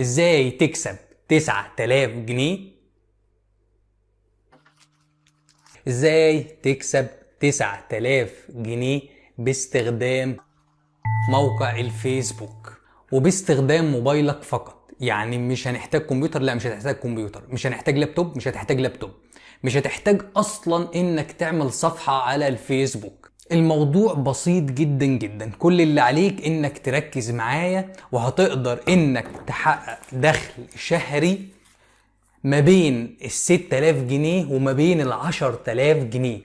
إزاي تكسب 9000 جنيه؟ إزاي تكسب 9000 جنيه باستخدام موقع الفيسبوك وباستخدام موبايلك فقط؟ يعني مش هنحتاج كمبيوتر لا مش هتحتاج كمبيوتر مش هنحتاج لابتوب مش هتحتاج لابتوب مش هتحتاج أصلا إنك تعمل صفحة على الفيسبوك. الموضوع بسيط جدا جدا. كل اللي عليك إنك تركز معايا وهتقدر إنك تحقق دخل شهري ما بين ال 6000 جنيه وما بين ال 10000 جنيه.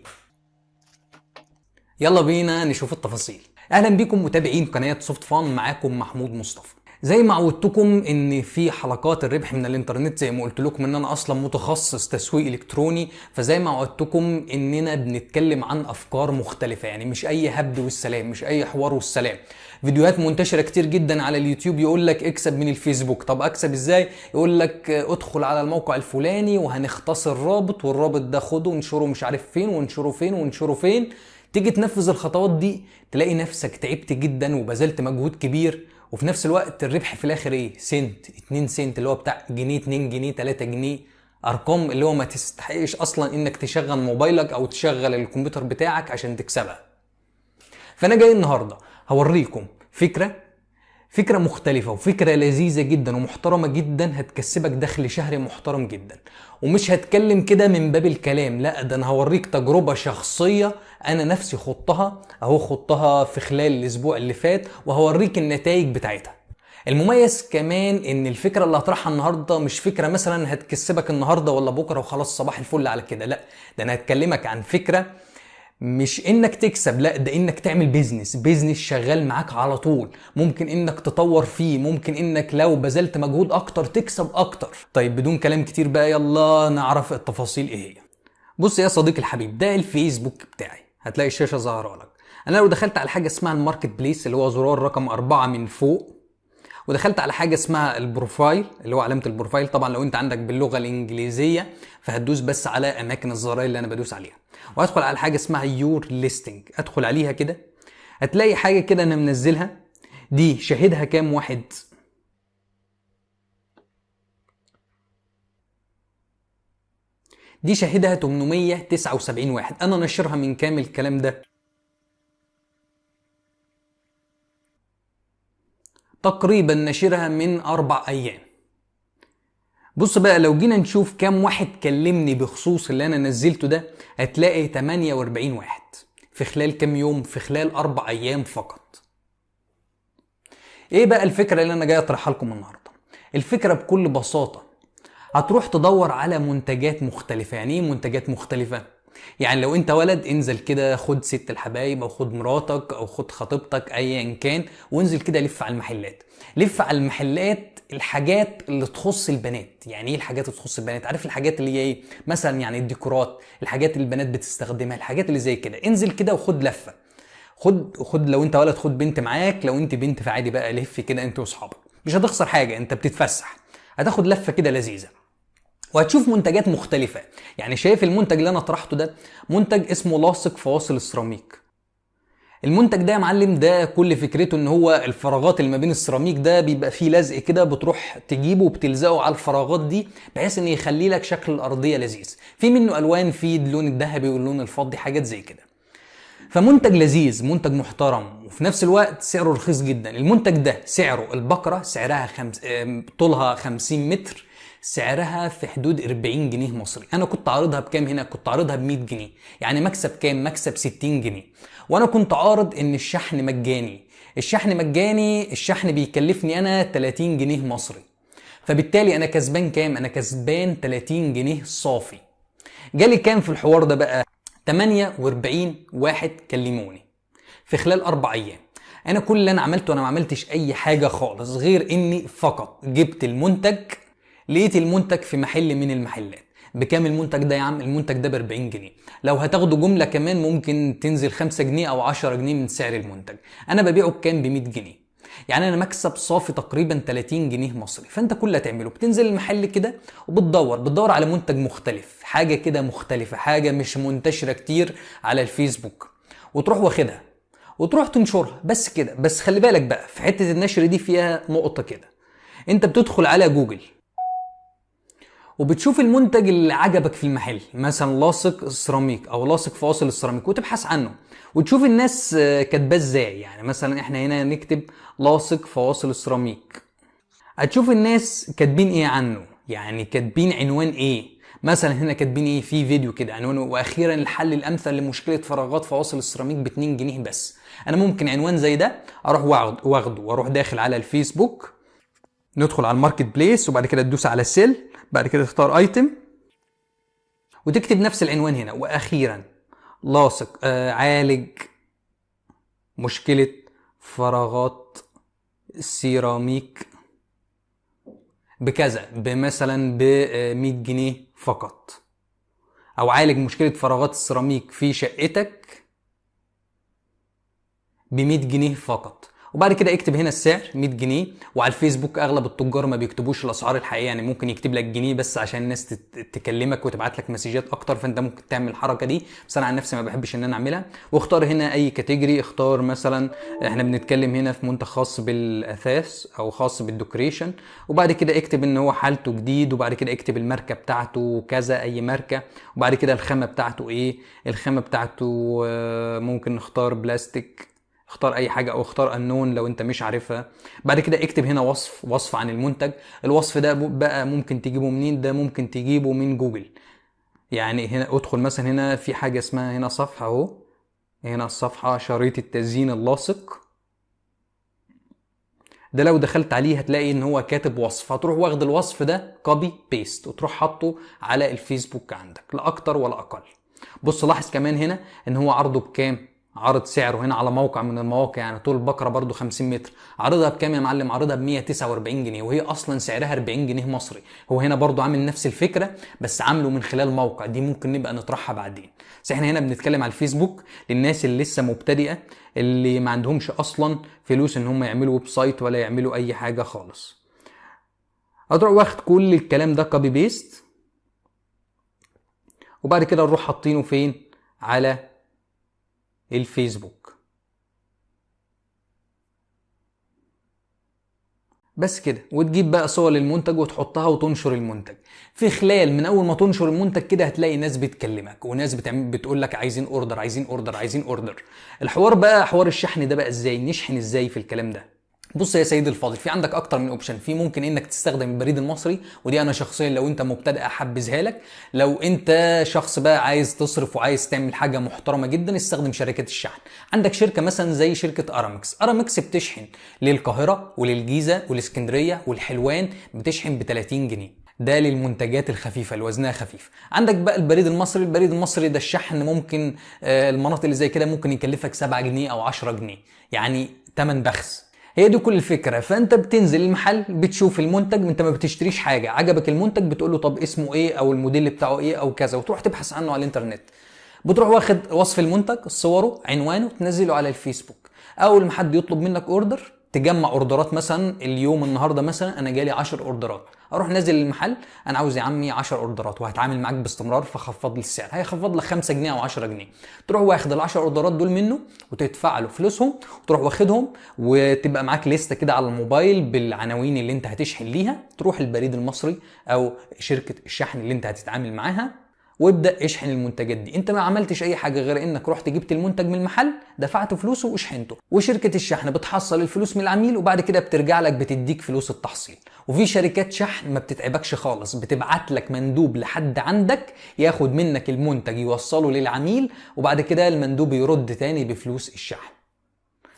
يلا بينا نشوف التفاصيل. أهلا بكم متابعين قناه سوفت فان معاكم محمود مصطفى. زي ما عودتكم إن في حلقات الربح من الإنترنت زي ما قلت لكم إن أنا أصلا متخصص تسويق إلكتروني فزي ما عودتكم إننا بنتكلم عن أفكار مختلفة يعني مش أي هبد والسلام مش أي حوار والسلام. فيديوهات منتشرة كتير جدا على اليوتيوب يقول لك اكسب من الفيسبوك. طب أكسب إزاي؟ يقول لك ادخل على الموقع الفلاني وهنختصر رابط والرابط ده خده وانشره مش عارف فين وانشره فين وانشره فين. تيجي تنفذ الخطوات دي تلاقي نفسك تعبت جدا وبذلت مجهود كبير. وفي نفس الوقت الربح في الآخر إيه؟ سنت 2 سنت اللي هو بتاع جنيه 2 جنيه 3 جنيه. أرقام اللي هو ما تستحقش أصلا إنك تشغل موبايلك أو تشغل الكمبيوتر بتاعك عشان تكسبها. فأنا جاي النهارده هوريكم فكرة فكرة مختلفة وفكرة لذيذة جدا ومحترمة جدا هتكسبك دخل شهري محترم جدا. ومش هتكلم كده من باب الكلام لا ده أنا هوريك تجربة شخصية أنا نفسي خضتها أهو خضتها في خلال الأسبوع اللي فات وهوريك النتائج بتاعتها. المميز كمان إن الفكرة اللي هطرحها النهارده مش فكرة مثلا هتكسبك النهارده ولا بكرة وخلاص صباح الفل على كده لا ده أنا هتكلمك عن فكرة مش إنك تكسب لا ده إنك تعمل business business شغال معاك على طول. ممكن إنك تطور فيه ممكن إنك لو بذلت مجهود أكتر تكسب أكتر. طيب بدون كلام كتير بقى يلا نعرف التفاصيل إيه هي. بص يا صديقي الحبيب ده الفيسبوك بتاعي. هتلاقي الشاشة ظاهرة لك. أنا لو دخلت على حاجة اسمها ال Marketplace اللي هو زرار رقم أربعة من فوق ودخلت على حاجة اسمها ال profile اللي هو علامة ال profile. طبعا لو أنت عندك باللغة الإنجليزية فهتدوس بس على اماكن الزراير اللي أنا بدوس عليها. وأدخل على حاجة اسمها يور ليستنج أدخل عليها كده هتلاقي حاجة كده أنا منزلها. دي شاهدها كام واحد؟ دي شاهدها 879 واحد. أنا نشرها من كام الكلام ده؟ تقريبا نشرها من أربع أيام. بص بقى لو جينا نشوف كام واحد كلمني بخصوص اللي أنا نزلته ده هتلاقي 48 واحد في خلال كام يوم؟ في خلال أربع أيام فقط. إيه بقى الفكرة اللي أنا جاي أطرحها لكم النهارده؟ الفكرة بكل بساطة هتروح تدور على منتجات مختلفة. يعني إيه منتجات مختلفة؟ يعني لو انت ولد انزل كده خد ست الحبايب أو خد مراتك أو خد خطيبتك ايا كان وانزل كده لف على المحلات. لف على المحلات الحاجات اللي تخص البنات. يعني إيه الحاجات اللي تخص البنات؟ عارف الحاجات اللي هي إيه؟ مثلا يعني الديكورات الحاجات اللي البنات بتستخدمها الحاجات اللي زي كده. انزل كده وخد لفة. خد خد لو انت ولد خد بنت معاك. لو انت بنت فعادي بقى لف كده انت واصحابك. مش هتخسر حاجة انت بتتفسح. هتاخد لفة كده لذيذة. وهتشوف منتجات مختلفة. يعني شايف المنتج اللي أنا طرحته ده؟ منتج اسمه لاصق فواصل السيراميك. المنتج ده يا معلم ده كل فكرته إن هو الفراغات اللي ما بين السيراميك ده بيبقى فيه لزق كده بتروح تجيبه وبتلزقه على الفراغات دي بحيث إن يخلي لك شكل الأرضية لذيذ. في منه ألوان في اللون الذهبي واللون الفضي حاجات زي كده. فمنتج لذيذ منتج محترم وفي نفس الوقت سعره رخيص جدا. المنتج ده سعره البقرة سعرها خمس... طولها 50 متر. سعرها في حدود 40 جنيه مصري. أنا كنت عارضها بكام هنا؟ كنت عارضها ب 100 جنيه. يعني مكسب كام؟ مكسب 60 جنيه. وأنا كنت عارض إن الشحن مجاني. الشحن مجاني الشحن بيكلفني أنا 30 جنيه مصري. فبالتالي أنا كسبان كام؟ أنا كسبان 30 جنيه صافي. جالي كام في الحوار ده بقى؟ 48 واحد كلموني. في خلال أربع أيام. أنا كل اللي أنا عملته أنا ما عملتش أي حاجة خالص غير إني فقط جبت المنتج لقيت المنتج في محل من المحلات. بكام المنتج ده يا عم؟ المنتج ده ب 40 جنيه. لو هتاخده جملة كمان ممكن تنزل 5 جنيه أو 10 جنيه من سعر المنتج. أنا ببيعه بكام؟ ب 100 جنيه. يعني أنا مكسب صافي تقريبا 30 جنيه مصري. فأنت كل اللي هتعمله بتنزل المحل كده وبتدور. بتدور على منتج مختلف. حاجة كده مختلفة حاجة مش منتشرة كتير على الفيسبوك. وتروح واخدها. وتروح تنشرها. بس كده. بس خلي بالك بقى في حتة النشر دي فيها نقطة كده. أنت بتدخل على جوجل. وبتشوف المنتج اللي عجبك في المحل مثلا لاصق سيراميك أو لاصق فواصل السيراميك وتبحث عنه. وتشوف الناس كاتباه إزاي يعني مثلا إحنا هنا نكتب لاصق فواصل السيراميك. هتشوف الناس كاتبين إيه عنه يعني كاتبين عنوان إيه. مثلا هنا كاتبين إيه في فيديو كده عنوانه. وأخيرا الحل الأمثل لمشكلة فراغات فواصل السيراميك ب 2 جنيه بس. أنا ممكن عنوان زي ده أروح واخد- واخده وأروح داخل على الفيسبوك ندخل على ال Marketplace وبعد كده تدوس على Sell بعد كده تختار Item وتكتب نفس العنوان هنا. وأخيرا لاصق آه عالج مشكلة فراغات السيراميك بكذا بمثلا ب 100 جنيه فقط. أو عالج مشكلة فراغات السيراميك في شقتك ب 100 جنيه فقط. وبعد كده اكتب هنا السعر 100 جنيه. وعلى الفيسبوك أغلب التجار ما بيكتبوش الأسعار الحقيقية يعني ممكن يكتب لك جنيه بس عشان الناس تكلمك وتبعت لك messages أكتر فأنت ممكن تعمل الحركة دي. بس أنا عن نفسي ما بحبش إن أنا أعملها. واختار هنا أي category اختار مثلا إحنا بنتكلم هنا في منتج خاص بالأثاث أو خاص بال decoration وبعد كده اكتب إن هو حالته جديد وبعد كده اكتب الماركة بتاعته كذا أي ماركة. وبعد كده الخامة بتاعته إيه؟ الخامة بتاعته آه، ممكن نختار بلاستيك. اختار أي حاجة أو اختار ال None لو أنت مش عارفها. بعد كده اكتب هنا وصف وصف عن المنتج. الوصف ده بقى ممكن تجيبه منين؟ ده ممكن تجيبه من جوجل. يعني هنا ادخل مثلا هنا في حاجة اسمها هنا صفحة أهو. هنا الصفحه شريط التزيين اللاصق. ده لو دخلت عليه هتلاقي إن هو كاتب وصف. هتروح واخد الوصف ده copy paste وتروح حاطه على الفيسبوك عندك. لا أكتر ولا أقل. بص لاحظ كمان هنا إن هو عرضه بكام؟ عرض سعره هنا على موقع من المواقع يعني طول البكرة برضو 50 متر. عرضها بكام يا معلم؟ عرضها ب 149 جنيه وهي أصلا سعرها 40 جنيه مصري. هو هنا برضو عامل نفس الفكرة بس عامله من خلال موقع. دي ممكن نبقى نطرحها بعدين. بس إحنا هنا بنتكلم على الفيسبوك للناس اللي لسه مبتدئة اللي ما عندهمش أصلا فلوس إن هم يعملوا website ولا يعملوا أي حاجة خالص. هتروح واخد كل الكلام ده copy paste وبعد كده نروح حاطينه فين؟ على الفيسبوك. بس كده وتجيب بقى صور للمنتج وتحطها وتنشر المنتج. في خلال من أول ما تنشر المنتج كده هتلاقي ناس بتكلمك وناس بتعمل بتقول لك عايزين order عايزين order عايزين order الحوار بقى حوار الشحن ده بقى إزاي؟ نشحن إزاي في الكلام ده؟ بص يا سيدي الفاضل في عندك أكتر من option في ممكن إنك تستخدم البريد المصري ودي أنا شخصيا لو أنت مبتدئ أحبذها لك. لو أنت شخص بقى عايز تصرف وعايز تعمل حاجة محترمة جدا استخدم شركات الشحن. عندك شركة مثلا زي شركة ارامكس ارامكس بتشحن للقاهرة وللجيزة والاسكندريه والحلوان بتشحن ب 30 جنيه. ده للمنتجات الخفيفة اللي وزنها خفيف. عندك بقى البريد المصري البريد المصري ده الشحن ممكن آه، المناطق اللي زي كده ممكن يكلفك 7 جنيه أو 10 جنيه. يعني تمن بخس. هي دي كل الفكرة. فأنت بتنزل المحل بتشوف المنتج أنت ما بتشتريش حاجة. عجبك المنتج بتقول له طب اسمه إيه أو الموديل بتاعه إيه أو كذا وتروح تبحث عنه على الإنترنت. بتروح واخد وصف المنتج صوره عنوانه تنزله على الفيسبوك. أول ما حد يطلب منك order تجمع اوردرات مثلا اليوم النهارده مثلا أنا جالي 10 اوردرات. أروح نازل المحل أنا عاوز يا عمي 10 اوردرات وهتعامل معاك باستمرار فخفض لي السعر. هيخفض لك 5 جنيه أو 10 جنيه. تروح واخد ال 10 اوردرات دول منه وتدفع له فلوسهم وتروح واخدهم وتبقى معاك لستة كده على الموبايل بالعناوين اللي أنت هتشحن ليها. تروح البريد المصري أو شركة الشحن اللي أنت هتتعامل معاها. وابدأ اشحن المنتجات دي. انت ما عملتش اي حاجة غير انك رحت جبت المنتج من المحل دفعت فلوسه وشحنته وشركة الشحن بتحصل الفلوس من العميل وبعد كده بترجع لك بتديك فلوس التحصيل. وفي شركات شحن ما بتتعبكش خالص بتبعت لك مندوب لحد عندك ياخد منك المنتج يوصله للعميل وبعد كده المندوب يرد تاني بفلوس الشحن.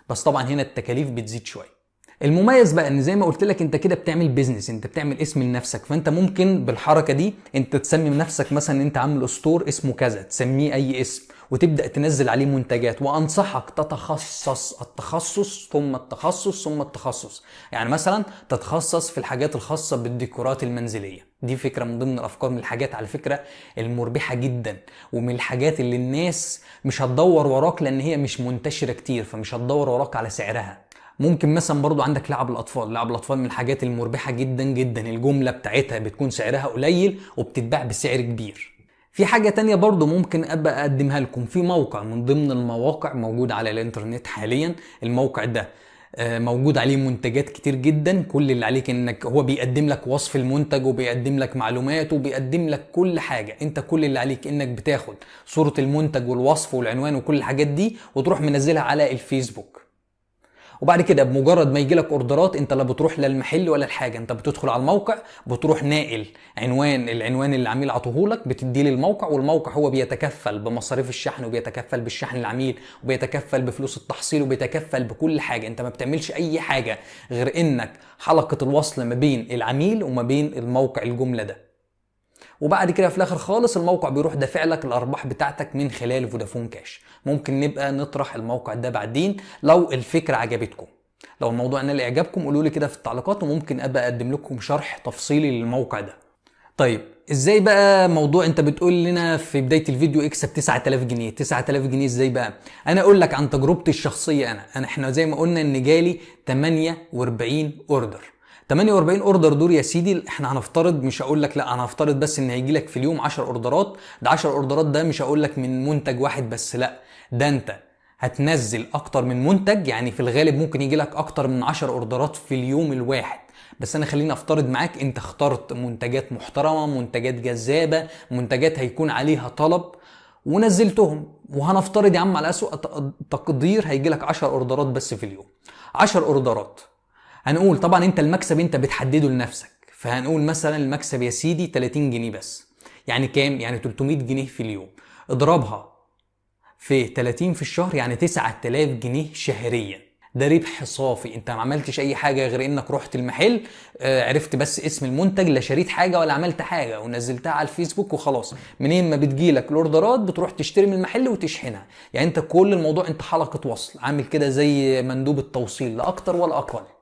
بس طبعا هنا التكاليف بتزيد شوية. المميز بقى إن زي ما قلت لك أنت كده بتعمل بيزنس أنت بتعمل اسم لنفسك. فأنت ممكن بالحركة دي أنت تسمي نفسك مثلا أنت عامل اسطور اسمه كذا تسميه أي اسم وتبدأ تنزل عليه منتجات وأنصحك تتخصص التخصص ثم التخصص ثم التخصص. يعني مثلا تتخصص في الحاجات الخاصة بالديكورات المنزلية. دي فكرة من ضمن الأفكار من الحاجات على فكرة المربحة جدا ومن الحاجات اللي الناس مش هتدور وراك لأن هي مش منتشرة كتير فمش هتدور وراك على سعرها. ممكن مثلا برضو عندك لعب الأطفال. لعب الأطفال من الحاجات المربحة جدا جدا. الجملة بتاعتها بتكون سعرها قليل وبتتباع بسعر كبير. في حاجة تانية برضو ممكن أبقى أقدمها لكم. في موقع من ضمن المواقع موجود على الإنترنت حاليا. الموقع ده آه، موجود عليه منتجات كتير جدا. كل اللي عليك إنك هو بيقدم لك وصف المنتج وبيقدم لك معلومات وبيقدم لك كل حاجة. أنت كل اللي عليك إنك بتاخد صورة المنتج والوصف والعنوان وكل الحاجات دي وتروح منزلها على الفيسبوك. وبعد كده بمجرد ما يجي لك اوردرات انت لا بتروح للمحل ولا الحاجة. انت بتدخل على الموقع بتروح ناقل عنوان العنوان اللي العميل عطوهولك بتديه للموقع والموقع هو بيتكفل بمصاريف الشحن وبيتكفل بالشحن للعميل وبيتكفل بفلوس التحصيل وبيتكفل بكل حاجة. انت ما بتعملش أي حاجة غير إنك حلقة الوصل ما بين العميل وما بين الموقع الجملة ده. وبعد كده في الآخر خالص الموقع بيروح دافع لك الأرباح بتاعتك من خلال فودافون كاش. ممكن نبقى نطرح الموقع ده بعدين لو الفكرة عجبتكم. لو الموضوع نال إعجابكم قولوا لي كده في التعليقات وممكن أبقى أقدم لكم شرح تفصيلي للموقع ده. طيب إزاي بقى موضوع أنت بتقول لنا في بداية الفيديو اكسب 9000 جنيه؟ 9000 جنيه إزاي بقى؟ أنا أقول لك عن تجربتي الشخصية أنا. أنا إحنا زي ما قلنا إن جالي 48 أوردر. 48 أوردر دول يا سيدي. إحنا هنفترض مش هقول لك لا أنا هفترض بس إن هيجي لك في اليوم 10 أوردرات. ده 10 أوردرات ده مش هقول لك من منتج واحد بس لا. ده أنت هتنزل أكتر من منتج يعني في الغالب ممكن يجي لك أكتر من 10 أوردرات في اليوم الواحد. بس أنا خليني أفترض معاك أنت اخترت منتجات محترمة منتجات جذابة منتجات هيكون عليها طلب ونزلتهم. وهنفترض يا عم على اسوء تقدير هيجي لك 10 أوردرات بس في اليوم. 10 أوردرات. هنقول طبعا أنت المكسب أنت بتحدده لنفسك. فهنقول مثلا المكسب يا سيدي 30 جنيه بس. يعني كام؟ يعني 300 جنيه في اليوم. اضربها في 30 في الشهر يعني 9000 جنيه شهريا. ده ربح صافي. أنت ما عملتش أي حاجة غير إنك رحت المحل آه، عرفت بس اسم المنتج لا شريت حاجة ولا عملت حاجة ونزلتها على الفيسبوك وخلاص. منين ما بتجيلك الأوردرات بتروح تشتري من المحل وتشحنها. يعني أنت كل الموضوع أنت حلقة وصل. عامل كده زي مندوب التوصيل لا أكتر ولا أقل.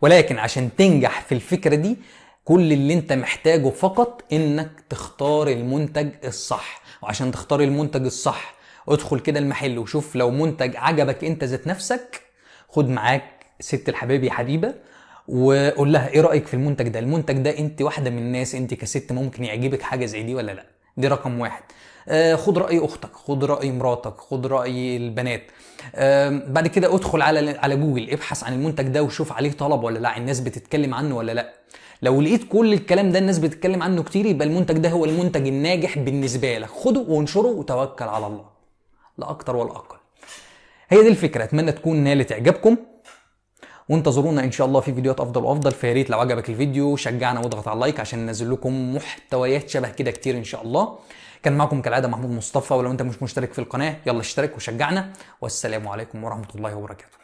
ولكن عشان تنجح في الفكرة دي كل اللي انت محتاجه فقط انك تختار المنتج الصح. وعشان تختار المنتج الصح ادخل كده المحل وشوف لو منتج عجبك انت ذات نفسك خد معاك ست الحبايب يا حبيبة وقول لها إيه رأيك في المنتج ده؟ المنتج ده انت واحدة من الناس انت كست ممكن يعجبك حاجة زي دي ولا لا؟ دي رقم واحد. خد رأي أختك خد رأي مراتك خد رأي البنات. آه بعد كده ادخل على على جوجل ابحث عن المنتج ده وشوف عليه طلب ولا لا الناس بتتكلم عنه ولا لا. لو لقيت كل الكلام ده الناس بتتكلم عنه كتير يبقى المنتج ده هو المنتج الناجح بالنسبة لك. خده وانشره وتوكل على الله. لا أكتر ولا أقل. هي دي الفكرة. أتمنى تكون نالت اعجابكم وانتظرونا إن شاء الله في فيديوهات أفضل وأفضل. فيا ريت لو عجبك الفيديو شجعنا واضغط على ال like عشان ننزل لكم محتويات شبه كده كتير إن شاء الله. كان معكم كالعادة محمود مصطفى ولو أنت مش مشترك في القناة يلا اشترك وشجعنا. والسلام عليكم ورحمة الله وبركاته.